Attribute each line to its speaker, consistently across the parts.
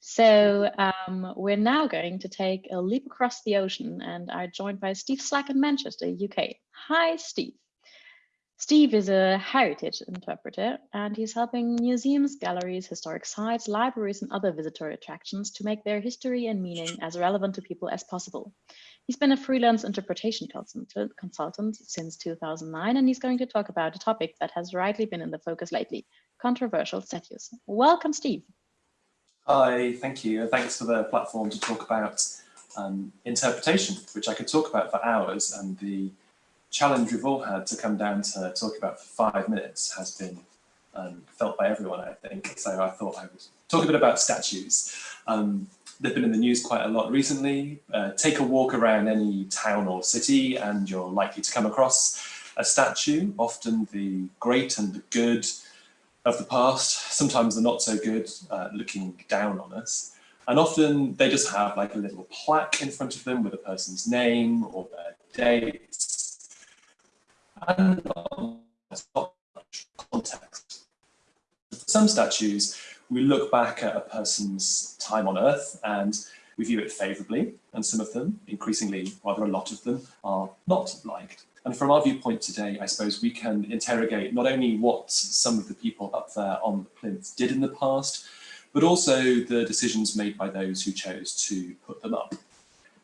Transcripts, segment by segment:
Speaker 1: So um, we're now going to take a leap across the ocean and are joined by Steve Slack in Manchester, UK. Hi, Steve. Steve is a heritage interpreter and he's helping museums, galleries, historic sites, libraries and other visitor attractions to make their history and meaning as relevant to people as possible. He's been a freelance interpretation consultant since 2009 and he's going to talk about a topic that has rightly been in the focus lately, controversial statues. Welcome, Steve.
Speaker 2: Hi, thank you. Thanks for the platform to talk about um, interpretation, which I could talk about for hours. And the challenge we've all had to come down to talk about for five minutes has been um, felt by everyone, I think. So I thought I would talk a bit about statues. Um, they've been in the news quite a lot recently. Uh, take a walk around any town or city and you're likely to come across a statue, often the great and the good, of the past, sometimes they're not so good, uh, looking down on us. And often they just have like a little plaque in front of them with a person's name or their dates. And not much context. For some statues, we look back at a person's time on Earth and we view it favourably, and some of them, increasingly rather a lot of them, are not liked. And from our viewpoint today, I suppose we can interrogate not only what some of the people up there on the plinth did in the past, but also the decisions made by those who chose to put them up.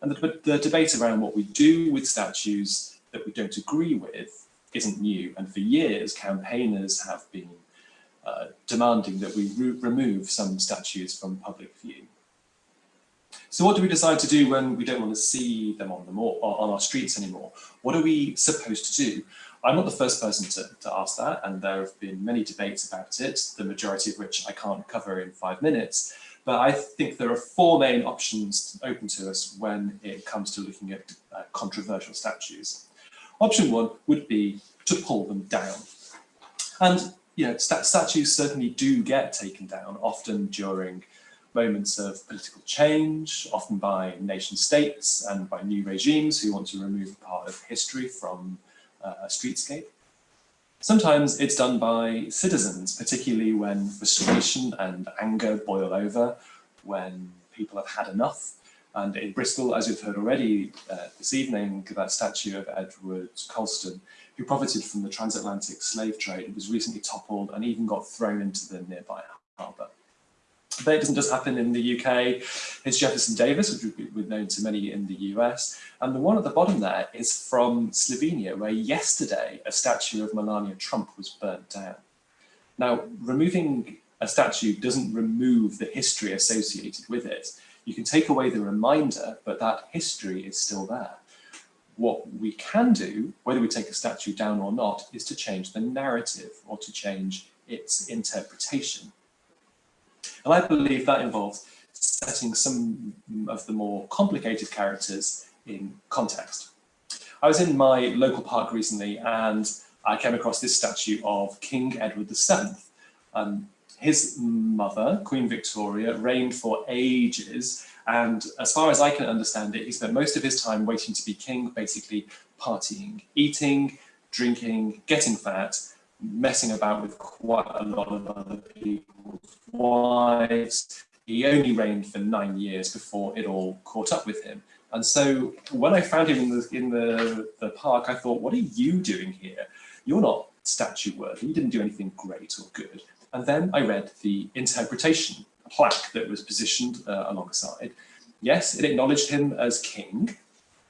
Speaker 2: And the, the debate around what we do with statues that we don't agree with isn't new. And for years, campaigners have been uh, demanding that we re remove some statues from public view. So what do we decide to do when we don't want to see them on, the on our streets anymore? What are we supposed to do? I'm not the first person to, to ask that, and there have been many debates about it, the majority of which I can't cover in five minutes. But I think there are four main options open to us when it comes to looking at uh, controversial statues. Option one would be to pull them down. And you know, st statues certainly do get taken down, often during moments of political change, often by nation states and by new regimes who want to remove a part of history from uh, a streetscape. Sometimes it's done by citizens, particularly when frustration and anger boil over, when people have had enough. And in Bristol, as you've heard already uh, this evening, that statue of Edward Colston, who profited from the transatlantic slave trade, was recently toppled and even got thrown into the nearby harbour. But it doesn't just happen in the UK. It's Jefferson Davis, which we've known to many in the US. And the one at the bottom there is from Slovenia, where yesterday a statue of Melania Trump was burnt down. Now, removing a statue doesn't remove the history associated with it. You can take away the reminder, but that history is still there. What we can do, whether we take a statue down or not, is to change the narrative or to change its interpretation. And I believe that involves setting some of the more complicated characters in context. I was in my local park recently and I came across this statue of King Edward VII. Um, his mother, Queen Victoria, reigned for ages and as far as I can understand it, he spent most of his time waiting to be king, basically partying, eating, drinking, getting fat, messing about with quite a lot of other people's wives. He only reigned for nine years before it all caught up with him. And so when I found him in the, in the, the park, I thought, what are you doing here? You're not statue worthy. You didn't do anything great or good. And then I read the interpretation plaque that was positioned uh, alongside. Yes, it acknowledged him as king,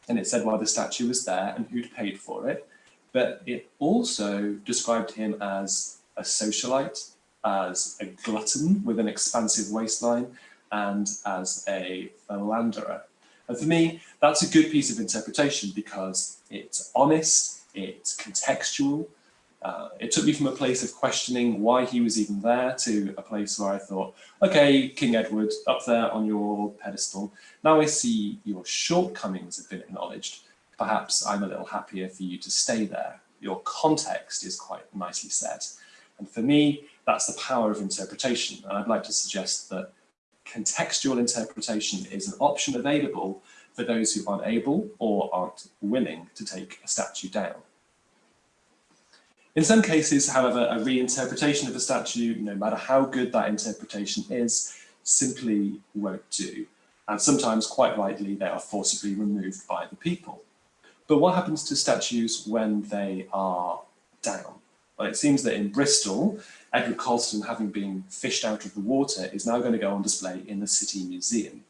Speaker 2: and it said why the statue was there and who'd paid for it but it also described him as a socialite, as a glutton with an expansive waistline, and as a philanderer. And for me, that's a good piece of interpretation because it's honest, it's contextual. Uh, it took me from a place of questioning why he was even there to a place where I thought, okay, King Edward, up there on your pedestal, now I see your shortcomings have been acknowledged perhaps I'm a little happier for you to stay there. Your context is quite nicely set. And for me, that's the power of interpretation. And I'd like to suggest that contextual interpretation is an option available for those who aren't able or aren't willing to take a statue down. In some cases, however, a reinterpretation of a statue, no matter how good that interpretation is, simply won't do. And sometimes, quite rightly, they are forcibly removed by the people. But what happens to statues when they are down? Well, it seems that in Bristol, Edward Colston, having been fished out of the water, is now going to go on display in the City Museum.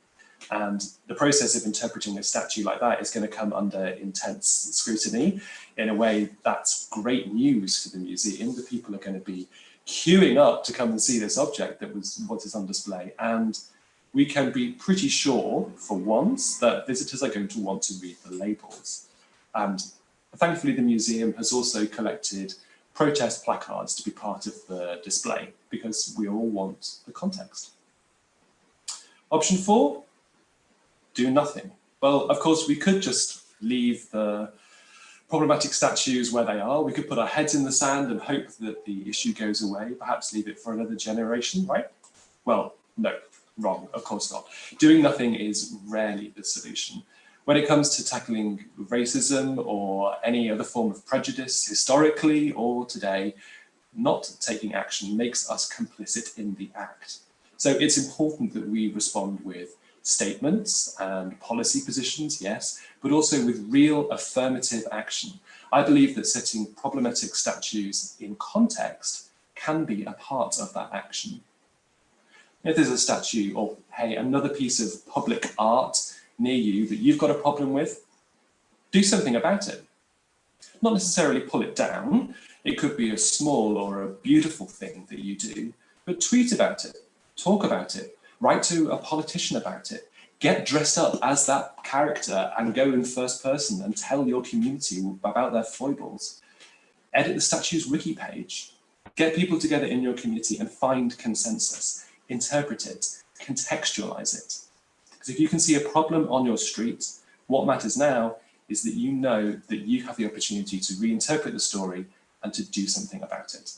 Speaker 2: And the process of interpreting a statue like that is going to come under intense scrutiny. In a way, that's great news for the museum. The people are going to be queuing up to come and see this object that was what is on display. And we can be pretty sure, for once, that visitors are going to want to read the labels. And thankfully, the museum has also collected protest placards to be part of the display because we all want the context. Option four, do nothing. Well, of course, we could just leave the problematic statues where they are. We could put our heads in the sand and hope that the issue goes away, perhaps leave it for another generation, right? Well, no, wrong, of course not. Doing nothing is rarely the solution. When it comes to tackling racism or any other form of prejudice, historically or today, not taking action makes us complicit in the act. So it's important that we respond with statements and policy positions, yes, but also with real affirmative action. I believe that setting problematic statues in context can be a part of that action. If there's a statue or, hey, another piece of public art near you that you've got a problem with, do something about it. Not necessarily pull it down. It could be a small or a beautiful thing that you do, but tweet about it, talk about it, write to a politician about it, get dressed up as that character and go in first person and tell your community about their foibles. Edit the statue's wiki page. Get people together in your community and find consensus. Interpret it, contextualize it. Because if you can see a problem on your street, what matters now is that you know that you have the opportunity to reinterpret the story and to do something about it.